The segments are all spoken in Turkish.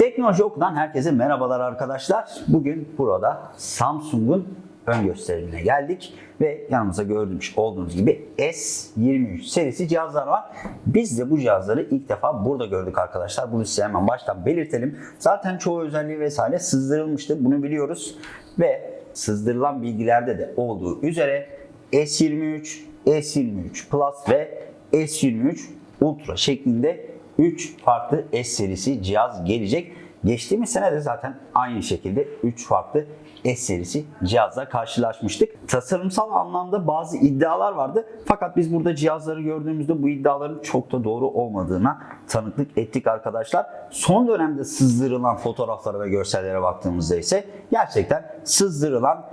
Teknoloji Oku'dan herkese merhabalar arkadaşlar. Bugün burada Samsung'un ön gösterimine geldik ve yanımıza gördüğünüz olduğunuz gibi S23 serisi cihazlar var. Biz de bu cihazları ilk defa burada gördük arkadaşlar. Bunu size hemen baştan belirtelim. Zaten çoğu özelliği vesaire sızdırılmıştı. Bunu biliyoruz ve sızdırılan bilgilerde de olduğu üzere S23, S23 Plus ve S23 Ultra şeklinde 3 farklı S serisi cihaz gelecek. Geçtiğimiz sene de zaten aynı şekilde 3 farklı S serisi cihazla karşılaşmıştık. Tasarımsal anlamda bazı iddialar vardı. Fakat biz burada cihazları gördüğümüzde bu iddiaların çok da doğru olmadığına tanıklık ettik arkadaşlar. Son dönemde sızdırılan fotoğraflara ve görsellere baktığımızda ise gerçekten sızdırılan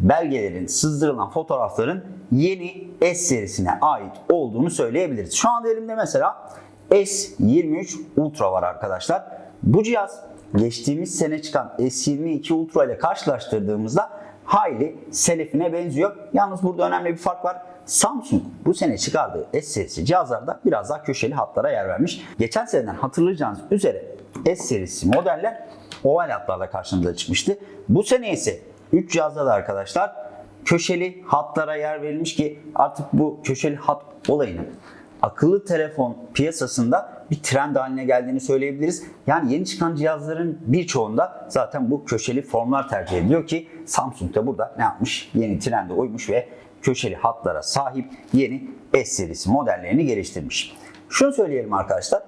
belgelerin, sızdırılan fotoğrafların yeni S serisine ait olduğunu söyleyebiliriz. Şu anda elimde mesela S23 Ultra var arkadaşlar. Bu cihaz geçtiğimiz sene çıkan S22 Ultra ile karşılaştırdığımızda hayli selefine benziyor. Yalnız burada önemli bir fark var. Samsung bu sene çıkardığı S serisi cihazlarda biraz daha köşeli hatlara yer vermiş. Geçen seneden hatırlayacağınız üzere S serisi modeller oval hatlarla karşımıza çıkmıştı. Bu sene ise 3 cihazda da arkadaşlar köşeli hatlara yer verilmiş ki artık bu köşeli hat olayının akıllı telefon piyasasında bir trend haline geldiğini söyleyebiliriz. Yani yeni çıkan cihazların birçoğunda zaten bu köşeli formlar tercih ediliyor ki Samsung da burada ne yapmış? Yeni trende uymuş ve köşeli hatlara sahip yeni S serisi modellerini geliştirmiş. Şunu söyleyelim arkadaşlar.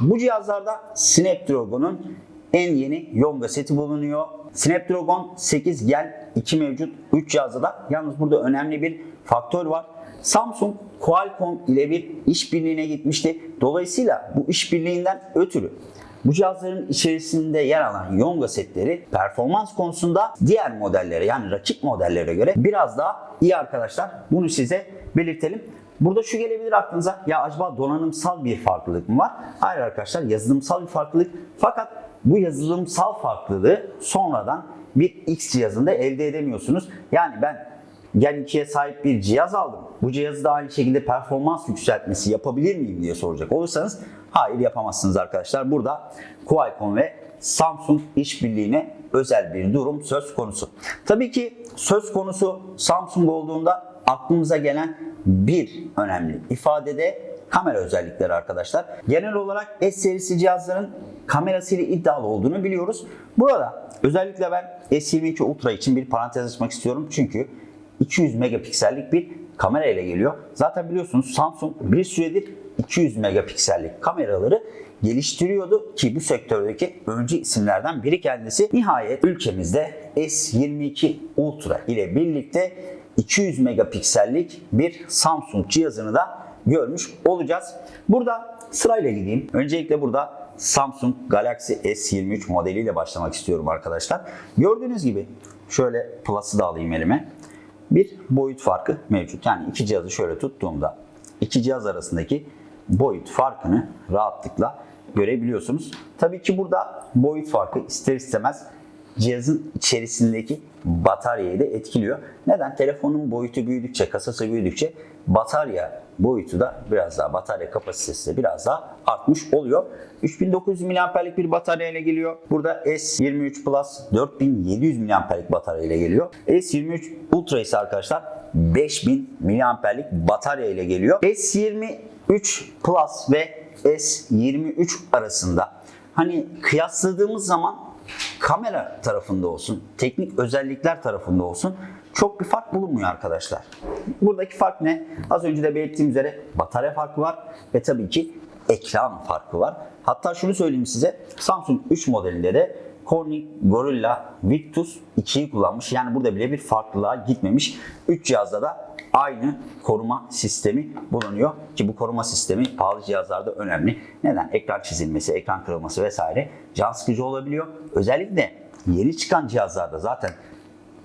Bu cihazlarda Snapdragon'un en yeni Yonga seti bulunuyor. Snapdragon 8 Gen 2 mevcut 3 cihazda da. Yalnız burada önemli bir faktör var. Samsung Qualcomm ile bir işbirliğine gitmişti. Dolayısıyla bu işbirliğinden ötürü bu cihazların içerisinde yer alan Yonga setleri performans konusunda diğer modellere yani rakip modellere göre biraz daha iyi arkadaşlar. Bunu size belirtelim. Burada şu gelebilir aklınıza ya acaba donanımsal bir farklılık mı var? Hayır arkadaşlar yazılımsal bir farklılık. Fakat bu yazılımsal farklılığı sonradan bir X cihazında elde edemiyorsunuz. Yani ben Gen 2'ye sahip bir cihaz aldım. Bu cihazı da aynı şekilde performans yükseltmesi yapabilir miyim diye soracak olursanız hayır yapamazsınız arkadaşlar. Burada Qualcomm ve Samsung işbirliğine özel bir durum söz konusu. Tabii ki söz konusu Samsung olduğunda aklımıza gelen bir önemli ifade de kamera özellikleri arkadaşlar. Genel olarak S serisi cihazların kamerasıyla iddialı olduğunu biliyoruz. Burada özellikle ben S22 Ultra için bir parantez açmak istiyorum. Çünkü 200 megapiksellik bir kamera ile geliyor. Zaten biliyorsunuz Samsung bir süredir 200 megapiksellik kameraları geliştiriyordu ki bu sektördeki öncü isimlerden biri kendisi. Nihayet ülkemizde S22 Ultra ile birlikte 200 megapiksellik bir Samsung cihazını da görmüş olacağız. Burada sırayla gideyim. Öncelikle burada Samsung Galaxy S23 modeliyle başlamak istiyorum arkadaşlar. Gördüğünüz gibi şöyle Plus'ı da alayım elime. Bir boyut farkı mevcut. Yani iki cihazı şöyle tuttuğumda iki cihaz arasındaki boyut farkını rahatlıkla görebiliyorsunuz. Tabii ki burada boyut farkı ister istemez cihazın içerisindeki bataryayı da etkiliyor. Neden? Telefonun boyutu büyüdükçe, kasası büyüdükçe batarya boyutu da biraz daha, batarya kapasitesi de biraz daha artmış oluyor. 3900 mAh'lik bir batarya ile geliyor. Burada S23 Plus 4700 mAh'lik batarya ile geliyor. S23 Ultra ise arkadaşlar 5000 mAh'lik batarya ile geliyor. S23 Plus ve S23 arasında hani kıyasladığımız zaman kamera tarafında olsun, teknik özellikler tarafında olsun çok bir fark bulunmuyor arkadaşlar. Buradaki fark ne? Az önce de belirttiğim üzere batarya farkı var ve tabii ki ekran farkı var. Hatta şunu söyleyeyim size Samsung 3 modelinde de Corning Gorilla Victus 2'yi kullanmış. Yani burada bile bir farklılığa gitmemiş. 3 cihazda da aynı koruma sistemi bulunuyor. Ki bu koruma sistemi pahalı cihazlarda önemli. Neden? Ekran çizilmesi, ekran kırılması vesaire can sıkıcı olabiliyor. Özellikle yeni çıkan cihazlarda zaten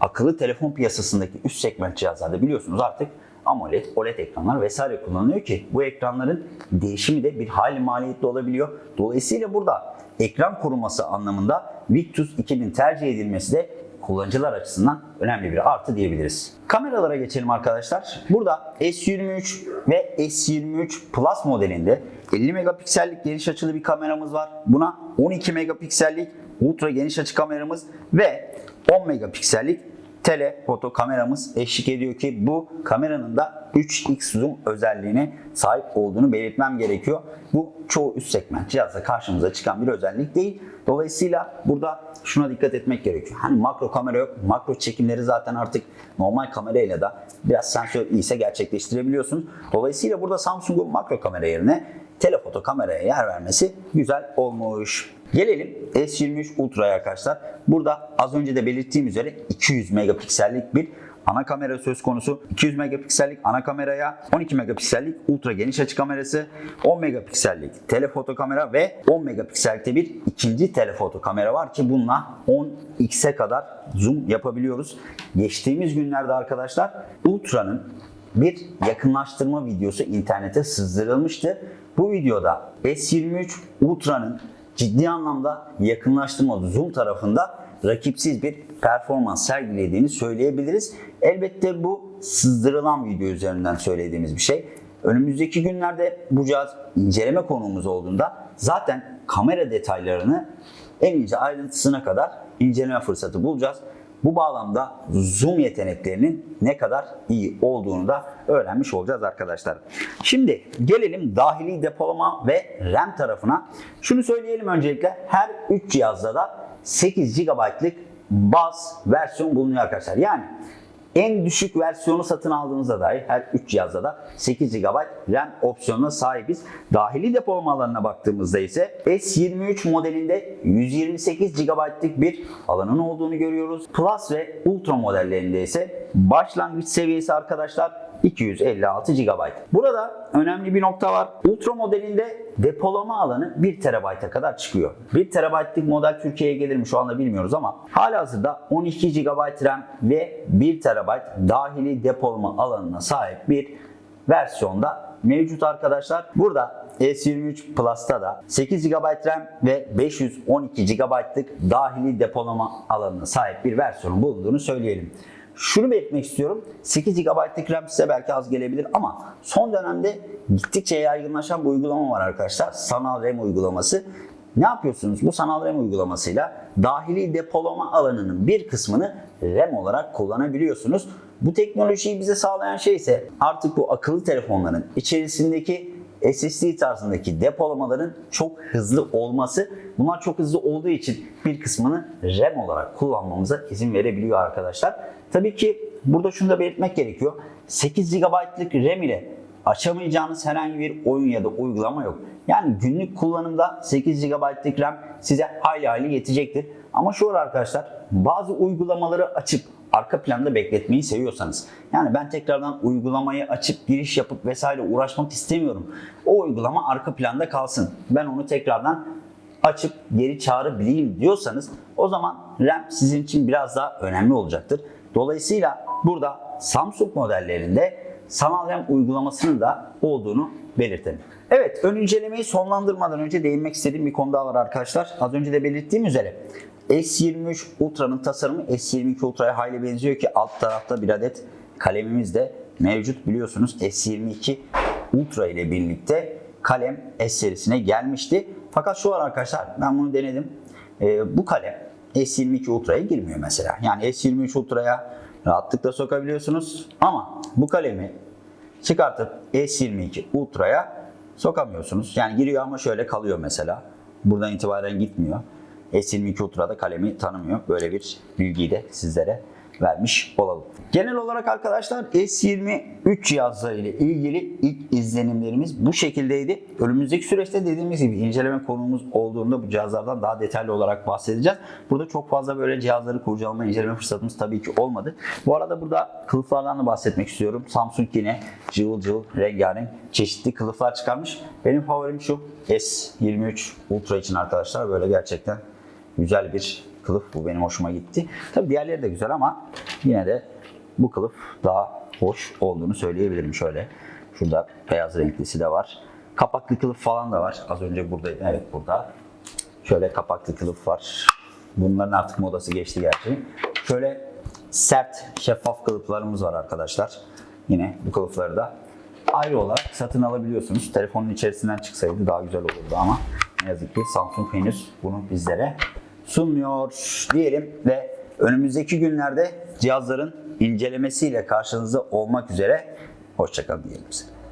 akıllı telefon piyasasındaki üst segment cihazlarda biliyorsunuz artık AMOLED, OLED ekranlar vesaire kullanılıyor ki bu ekranların değişimi de bir hali maliyetli olabiliyor. Dolayısıyla burada ekran koruması anlamında Victus 2000 tercih edilmesi de kullanıcılar açısından önemli bir artı diyebiliriz. Kameralara geçelim arkadaşlar. Burada S23 ve S23 Plus modelinde 50 megapiksellik geniş açılı bir kameramız var. Buna 12 megapiksellik ultra geniş açı kameramız ve 10 megapiksellik telefoto kameramız eşlik ediyor ki bu kameranın da 3x zoom özelliğine sahip olduğunu belirtmem gerekiyor. Bu çoğu üst segment cihazda karşımıza çıkan bir özellik değil. Dolayısıyla burada şuna dikkat etmek gerekiyor. Hani makro kamera yok. Makro çekimleri zaten artık normal kamerayla da biraz sensör iyiyse gerçekleştirebiliyorsunuz. Dolayısıyla burada Samsung'un makro kamera yerine telefoto kameraya yer vermesi güzel olmuş. Gelelim S23 Ultra'ya arkadaşlar. Burada az önce de belirttiğim üzere 200 megapiksellik bir ana kamera söz konusu. 200 megapiksellik ana kameraya 12 megapiksellik ultra geniş açı kamerası, 10 megapiksellik telefoto kamera ve 10 megapiksellikte bir ikinci telefoto kamera var ki bununla 10x'e kadar zoom yapabiliyoruz. Geçtiğimiz günlerde arkadaşlar Ultra'nın bir yakınlaştırma videosu internete sızdırılmıştı. Bu videoda S23 Ultra'nın ciddi anlamda yakınlaştırma zoom tarafında rakipsiz bir performans sergilediğini söyleyebiliriz. Elbette bu sızdırılan video üzerinden söylediğimiz bir şey. Önümüzdeki günlerde bu cihaz inceleme konuğumuz olduğunda zaten kamera detaylarını en ince ayrıntısına kadar inceleme fırsatı bulacağız. Bu bağlamda zoom yeteneklerinin ne kadar iyi olduğunu da öğrenmiş olacağız arkadaşlar. Şimdi gelelim dahili depolama ve RAM tarafına. Şunu söyleyelim öncelikle her 3 cihazda da 8 GB'lık baz versiyon bulunuyor arkadaşlar. Yani en düşük versiyonu satın aldığınızda dahi her 3 cihazda da 8 GB RAM opsiyonuna sahibiz. Dahili depolama alanına baktığımızda ise S23 modelinde 128 GB'lık bir alanın olduğunu görüyoruz. Plus ve Ultra modellerinde ise başlangıç seviyesi arkadaşlar 256 GB. Burada önemli bir nokta var. Ultra modelinde depolama alanı 1 TB'a kadar çıkıyor. 1 TB'lık model Türkiye'ye gelir mi şu anda bilmiyoruz ama halihazırda 12 GB RAM ve 1 TB dahili depolama alanına sahip bir versiyonda mevcut arkadaşlar. Burada S23 Plus'ta da 8 GB RAM ve 512 GB'lık dahili depolama alanına sahip bir versiyonun bulunduğunu söyleyelim. Şunu belirtmek istiyorum. 8 GB'lık RAM size belki az gelebilir ama son dönemde gittikçe yaygınlaşan bir uygulama var arkadaşlar. Sanal RAM uygulaması. Ne yapıyorsunuz? Bu sanal RAM uygulamasıyla dahili depolama alanının bir kısmını RAM olarak kullanabiliyorsunuz. Bu teknolojiyi bize sağlayan şey ise artık bu akıllı telefonların içerisindeki SSD tarzındaki depolamaların çok hızlı olması. Bunlar çok hızlı olduğu için bir kısmını RAM olarak kullanmamıza izin verebiliyor arkadaşlar. Tabii ki burada şunu da belirtmek gerekiyor. 8 GB'lık RAM ile açamayacağınız herhangi bir oyun ya da uygulama yok. Yani günlük kullanımda 8 GB'lık RAM size hayli hayli yetecektir. Ama şu arkadaşlar bazı uygulamaları açıp arka planda bekletmeyi seviyorsanız yani ben tekrardan uygulamayı açıp giriş yapıp vesaire uğraşmak istemiyorum. O uygulama arka planda kalsın. Ben onu tekrardan açıp geri çağırabileyim diyorsanız o zaman RAM sizin için biraz daha önemli olacaktır. Dolayısıyla burada Samsung modellerinde sanal RAM uygulamasının da olduğunu belirtelim. Evet ön incelemeyi sonlandırmadan önce değinmek istediğim bir konu daha var arkadaşlar. Az önce de belirttiğim üzere S23 Ultra'nın tasarımı S22 Ultra'ya hayli benziyor ki alt tarafta bir adet kalemimiz de mevcut biliyorsunuz S22 Ultra ile birlikte kalem S serisine gelmişti. Fakat şu var arkadaşlar ben bunu denedim. Ee, bu kalem S22 Ultra'ya girmiyor mesela. Yani S23 Ultra'ya rahatlıkla sokabiliyorsunuz ama bu kalemi çıkartıp S22 Ultra'ya sokamıyorsunuz. Yani giriyor ama şöyle kalıyor mesela. Buradan itibaren gitmiyor. S22 Ultra'da kalemi tanımıyor. Böyle bir bilgiyi de sizlere vermiş olalım. Genel olarak arkadaşlar S23 cihazları ile ilgili ilk izlenimlerimiz bu şekildeydi. Önümüzdeki süreçte dediğimiz gibi inceleme konumuz olduğunda bu cihazlardan daha detaylı olarak bahsedeceğiz. Burada çok fazla böyle cihazları kurcalama, inceleme fırsatımız tabii ki olmadı. Bu arada burada kılıflardan da bahsetmek istiyorum. Samsung yine cıvıl cıvıl rengarenk çeşitli kılıflar çıkarmış. Benim favorim şu S23 Ultra için arkadaşlar. Böyle gerçekten güzel bir kılıf. Bu benim hoşuma gitti. Tabi diğerleri de güzel ama yine de bu kılıf daha hoş olduğunu söyleyebilirim. Şöyle şurada beyaz renklisi de var. Kapaklı kılıf falan da var. Az önce buradaydı. Evet burada. Şöyle kapaklı kılıf var. Bunların artık modası geçti gerçi. Şöyle sert şeffaf kılıflarımız var arkadaşlar. Yine bu kılıfları da ayrı olarak satın alabiliyorsunuz. Telefonun içerisinden çıksaydı daha güzel olurdu ama ne yazık ki Samsung henüz bunu bizlere sunmuyor diyelim ve önümüzdeki günlerde cihazların incelemesiyle karşınızda olmak üzere hoşçakalın diyelim size.